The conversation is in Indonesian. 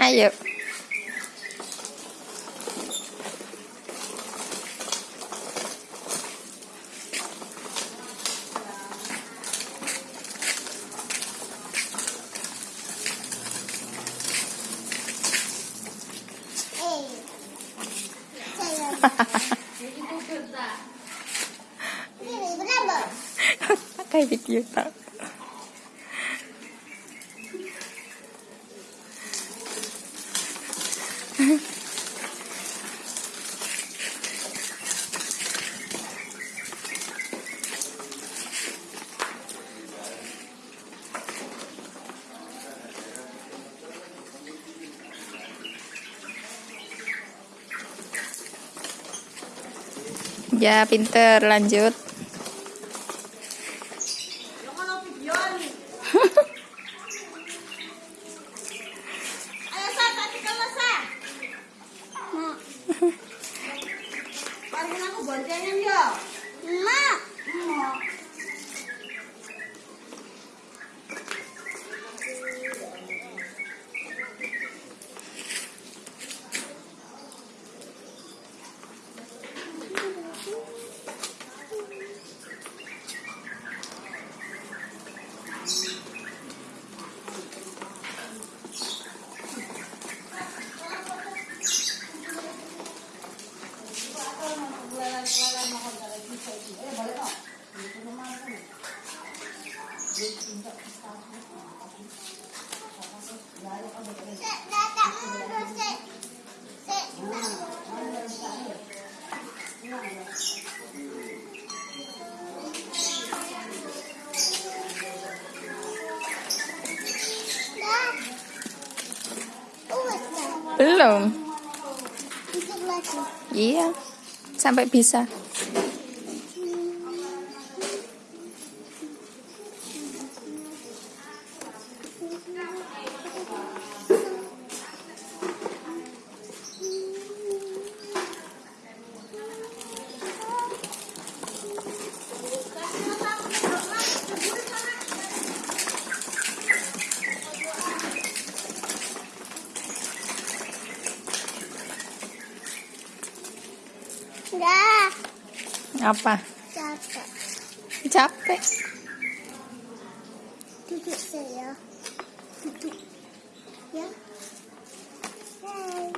Ayo. Eh. Saya. Ini berapa? Kayak video tak. Ya, pinter. Lanjut. Paringin aku boncengan ya. Mak. Belum. Iya. Sampai bisa. Dah. Apa? Capek. Capek. Duduk saya. Duduk. Ya. Hai.